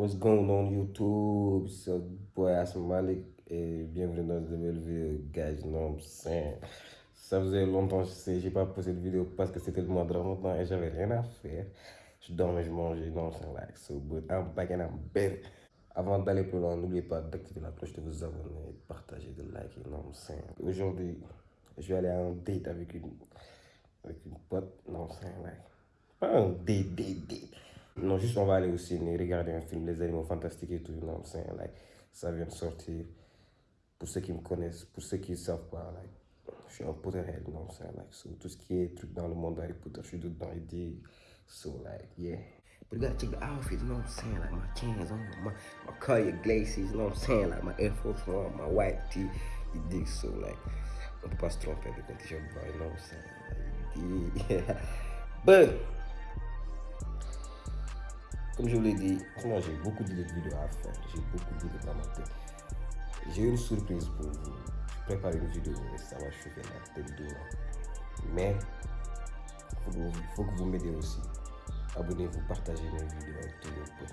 What's going on YouTube? C'est boy Malik et bienvenue dans une nouvelle vidéo, guys. Non, ça faisait longtemps que j'ai pas posté de vidéo parce que c'était le mois de Ramadan et j'avais rien à faire. Je dormais, je mangeais, non, c'est like so good. I'm back and. Avant d'aller plus loin, n'oubliez pas d'activer la cloche, de vous abonner, de partager, de liker, non, c'est Aujourd'hui, je vais aller un date avec une, avec une pote, non, c'est like. Pas un date, date, date. Non, juste on va aller au ciné, regarder un film, Les Animaux Fantastiques et tout. Non, c'est like, ça vient de sortir. Pour ceux qui me connaissent, pour ceux qui ne savent pas, like, je suis un Potterhead, non, c'est like, so, tout ce qui est truc dans le monde Harry Potter, je suis dedans, il dit, so like, yeah. But you gotta check the outfit, you know what I'm saying? Like my chains on, my, my color glaces, you know what I'm saying? Like my Air Force One, my white tee, you dig, so like, on peut pas se tromper avec un t-shirt blanc, you know what I'm saying? Like, yeah. But, comme je vous l'ai dit, moi j'ai beaucoup de vidéos à faire, j'ai beaucoup d'idées dans ma tête. J'ai une surprise pour vous. Je prépare une vidéo et ça va chauffer la tête de Mais il faut, que vous m'aidiez aussi. Abonnez-vous, partagez mes vidéos avec tous vos potes,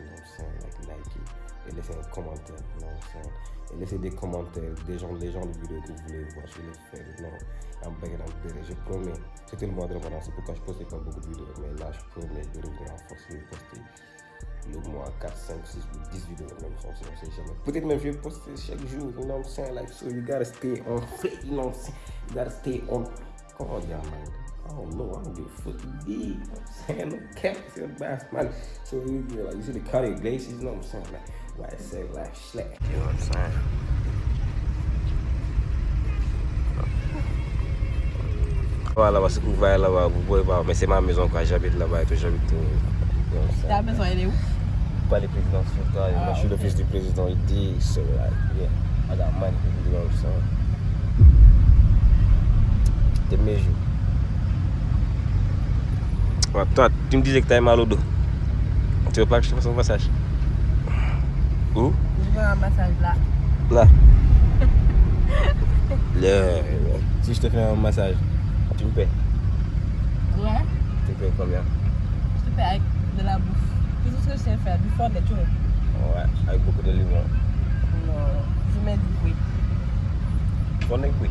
like, likez et laissez un commentaire, non, et laissez des commentaires des gens, des gens de vidéos que vous voulez voir, je les faire, non, en background, je promets, c'était le mois de Ramadan, c'est pourquoi je postais pas beaucoup de vidéos, mais là je promets de revenir en force, poster le mois 4, 5, 6 ou 10 vidéos même on sait jamais. Peut-être même je vais poster chaque jour, you know what I'm saying? Like, so you gotta stay on you know what I'm saying? You gotta stay on, comment dire, man? I don't know, I don't give a fuck you know what I'm saying? No cap, it's your bass, man. So you, you, like, you see the Cartier Glaciers, you know what I'm saying? Like, why I say, like, slack, you know what I'm saying? Voilà, là-bas, c'est couvert là-bas, vous pouvez voir, mais c'est ma maison quoi, j'habite là-bas et tout, j'habite. Euh, Ta maison, elle est où? Pas les présidents sur toi. Ah, moi, je suis le fils du président. Il dit, so like, yeah, I got money to do ça. T'es mes jours. Ouais, toi, tu me disais que t'avais mal au dos. Tu veux pas que je te fasse un massage? Où? Je veux un massage là. Là Là, Si je te fais un massage, tu me paies Ouais. Tu payes combien? Je te paie avec de la bouffe. Que je sais faire, du fond des choses. Ouais, avec beaucoup de limon. Non, je mets du fruit. Fond de fruit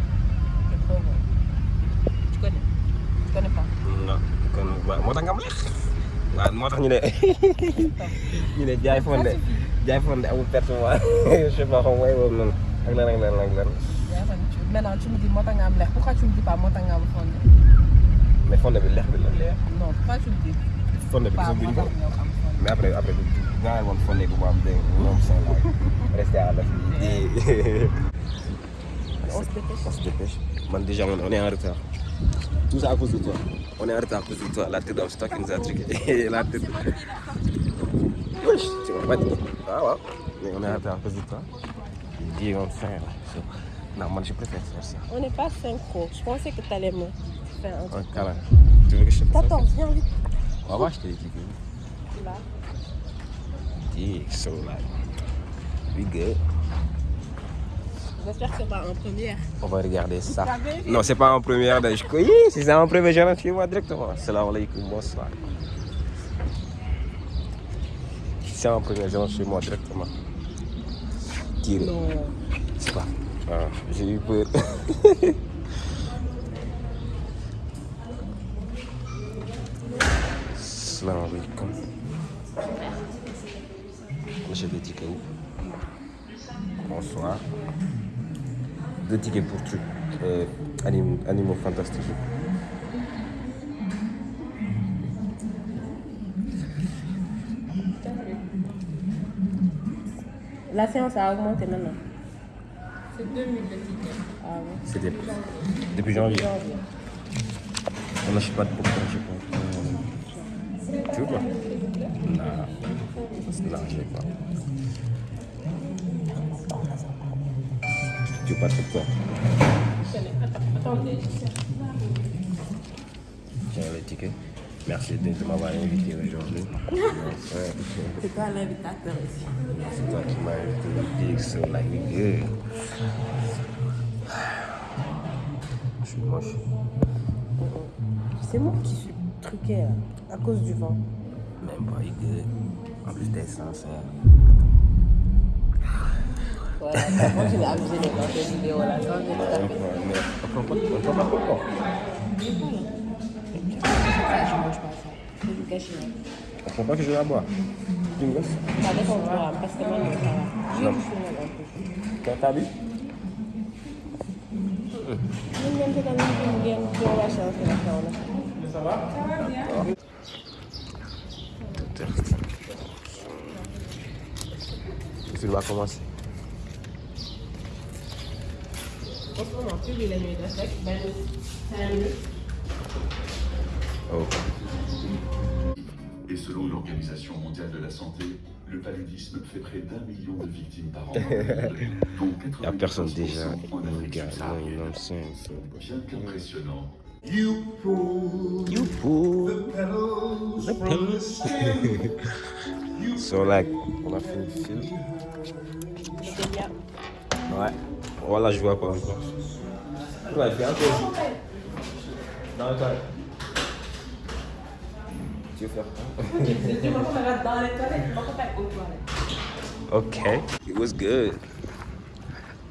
C'est trop bon. Tu connais? Tu connais pas? Non, moo tax nga am lex waaw moo tax ñu ne ñu ne jaay fonde jaay fonde amul je sais pas xam way boobu noonu. Ak lan ak lan ak lan. Maintenant, tu me dis, moi, tu as un Pourquoi tu me dis pas, moi, as un fondé mais fonde bi lex bi la. Non, pourquoi tu me dis? Fonde bi pas, moi, ko. as un mais après après nga woon fonde bu ma am dégg nga moom seen laaj resté à la fille On se dépêche. on se dépêche. Man déjà on on est en retard. Tout ça à cause de toi. On est en retard à cause de toi. La tête of stock nous a truqué. La tête. Wesh tu m'as pas dit ah ouais. Mais on est en retard à cause de toi. Dis on fait so, non man je préfère faire ça. On n'est pas synchro. Je pensais que tu allais me faire un un truc. câlin tu veux que je te fasse T'attends, viens vite. on va voir je te dis Là. dis so like we good. J'espère que c'est pas en première. on va regarder ça. Non c'est pas en première je oui si c'est en première je rentre chez moi directement. Salam alaikum bonsoir. Si c'est en première je rentre chez moi directement. Tiré. Non. c'est pas. Ah, j'ai eu peur. Salam alaikum monsieur des tickets où bonsoir deux tickets pour truc euh, anim- animaux fantastiques La séance a augmenté maintenant. C'est 2000 de tickets. Ah ouais. C'était depuis janvier. Janvier. On n'achète pas de popcorn, je pense. Tu pas Non. Non, je veux pas. Tu veux pas de popcorn Attendez. Tiens les tickets. Merci de, m'avoir invité aujourd'hui. C'est toi l'invitateur ici. C'est toi qui m'as invité. Like we good. Je suis moche. C'est moi qui suis truqué là, à cause du vent. Même pas, il good. En plus, a abusé de voir cette vidéo là. On prend pas, pas de je mange pas ça. C'est du gâchis. hein. On prend pas que je la bois. Tu me laisses? Ça dépend de toi, parce que moi, je t'as la la. Le film va? Commencer. En ce moment, plus la nuit de sec, ben, cinq minutes. Oh. Et selon l'Organisation mondiale de la santé, le paludisme fait près d'un million de victimes par an. dont Il n'y a personne 95% déjà. en Afrique gars, non, c'est. Bien qu'impressionnant, Youpo. The. So like, on a fini le film. Ouais. Voilà, je vois pas encore. Ouais, un peu. Dans le toilette. Tu veux faire quoi? Ok. It was good.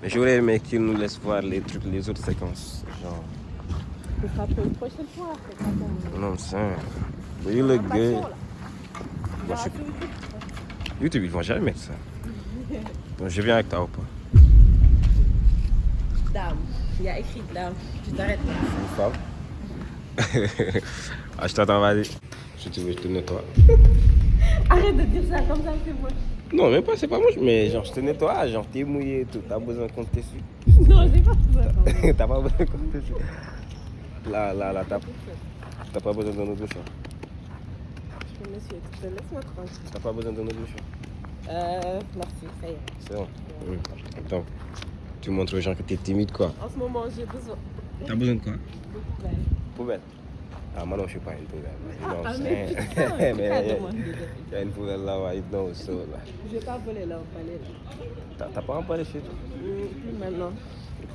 Mais j'aurais aimé qu'il nous laisse voir les trucs, les autres séquences. Genre, Ce sera pour une prochaine fois. C'est pas ton. non, c'est. But you look good. Je YouTube ils vont jamais mettre ça. Donc, je viens avec toi ou pas Dame. Il y a écrit dame. Tu t'arrêtes là. Une femme Ah, je t'attends, vas-y. Si tu veux, je te nettoie. Arrête de dire ça comme ça, c'est moi. Non, même pas, c'est pas moche, mais genre, je te nettoie, genre, t'es mouillé et tout. T'as besoin qu'on te dessus. Non, j'ai pas besoin. T'as pas besoin qu'on te. Là, là, là, t'as t'as pas besoin d'un autre bouchon. Monsieur, tu te laisse-moi tranquille. T'as pas besoin d'un autre bouchon. Euh, merci, ça y est. C'est bon. Hum. Attends, tu montres aux gens que t'es timide, quoi. En ce moment, j'ai besoin T'as besoin de quoi? De poubelle. Poubelle. Ah, moi non, je suis pas une poubelle. Non, Ah, mais putain, mais il y a- demander de- il y a une poubelle là-bas, il know, so, là. Je vais pas voler là, on va aller là. T'as pas un palais chez toi? Plus maintenant.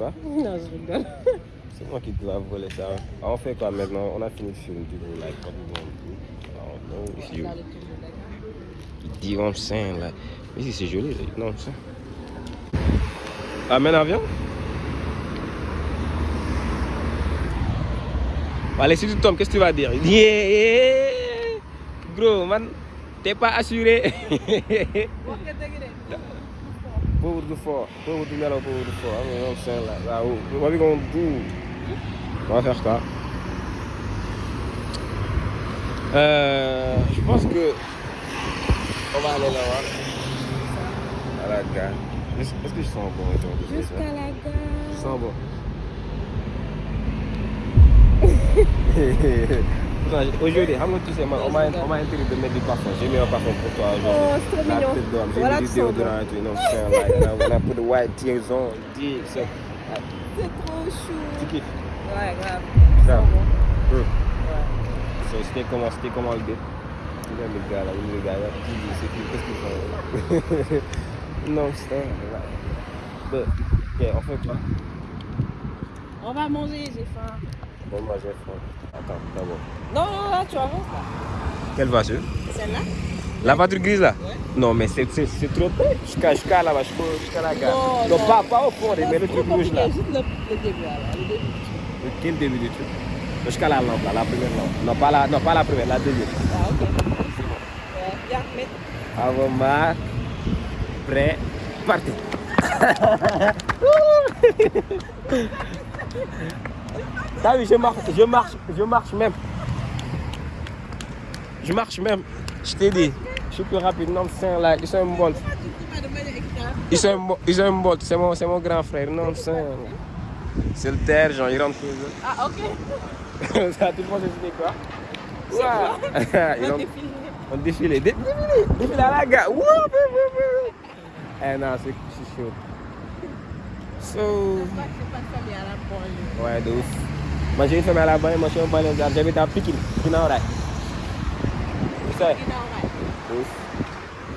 Quoi Non, je rigole. C'est moi qui dois voler ça. Ah, on fait quoi maintenant? On a fini film, du coup, like, what do you want to do? I don't know. If you, Dans le tour de la gare. you know what I'm saying, like, mais ici c'est joli, là, you know what I'm saying? Amène avion? Allez, si tu tombes, qu'est-ce que tu vas dire? Yeah Gros, man, t'es pas assuré. Dëgg de. pauvre du fort, pauvre du nelaw, pauvre du fort. You know what I'm saying, like, là, oh, what we gonna do? On va faire quoi euh, Je pense que on va aller là-bas. À la gare. Est-ce que je sens bon aujourd'hui Jusqu'à la Je gare. sens bon. Aujourd'hui, tu sais, on m'a interdit de mettre du parfum? J'ai mis un parfum pour toi aujourd'hui. Oh, c'est trop mignon. J'ai mis du déodorant et tout. You know? Like, and I, and I put the white tears on. C'est trop chou. tu kiffes. Ouais, grave. Grave. Bon. Hum. Ouais. So, c'était comment, c'était comment le dé? Vois le gars là, le gars là, qui dit, c'est qui, qu'est-ce qu'ils font? Non, c'est right. But, yeah, on fait quoi? On va manger, j'ai faim. Bon, moi j'ai faim. Attends, d'abord. Non, non, là, tu avances là. Quelle voiture? Celle-là La voiture grise là? Ouais. Non, mais c'est trop près. Jusqu'à jusqu'à là-bas, jusqu'à la gare. Non, non. pas, pas au fond, mais le truc rouge là. Juste le, le début là. Le début. Le- Quel début du truc? Jusqu'à la lampe là, la première lampe. Non, pas la, non, pas la première, la deuxième. Ah, ok. Mets. Avant ma prêt, parti. T'as vu, je marche, je marche, je marche même. Je marche même. Je t'ai dit, je suis plus rapide. Non, c'est là, ils sont un. Tu extra. Ils sont un bon, ils sont un bon. C'est mon, c'est mon grand frère. Non, c'est c'est le terre, genre, il rentre chez eux. Ah, ok. Ça, tout le monde c'était quoi? Ouais. Ils On ont- défile. on défilé, dé- défilé, défilé à la gare. Wouh. Eh non, c'est chaud. So, que c'est pas de famille à la banlieue. ouais, de ouf. Moi j'ai une famille à la banlieue, moi je suis un banlieue, j'habite à Pikine, Ginnaaw raay. de ouf.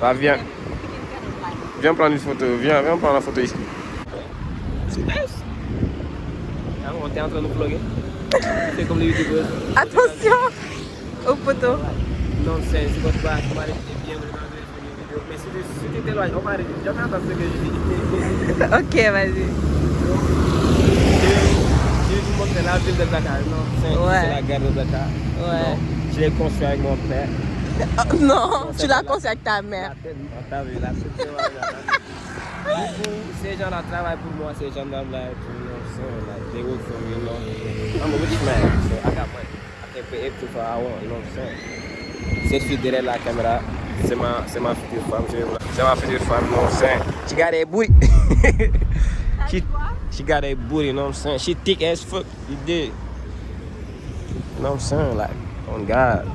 Va, viens, viens prendre une photo, viens, viens prendre la photo ici. Ah, on est en train de vlogger? C'est comme les youtubeurs. Attention au poteau. Non, c'est votre base, on va rester bien. Mais si tu t'éloignes, on va arrêter. Jamais ce que je dis. Ok, vas-y. Montrer la ville de Dakar. Non, c'est Ouais. c'est la gare de Dakar. Ouais. Non, Je l'ai construit avec mon père. Oh, non, tu c'est l'as la- construit avec ta La mère. tête, c'est. Du coup, ces gens-là travaillent pour moi, ces gendarmes-là, et puis, you know, so, like, they work for me, you know. I'm a rich man, so I got money. I can pay everything for I want, you know what I'm saying? Cette fille derrière la caméra, c'est ma, c'est ma future femme, je vais vous la- c'est ma future femme, I'm saying? She got a booty. She, got a booty, you know what I'm saying? She thick as fuck, you did. You know what I'm saying? Like, on God.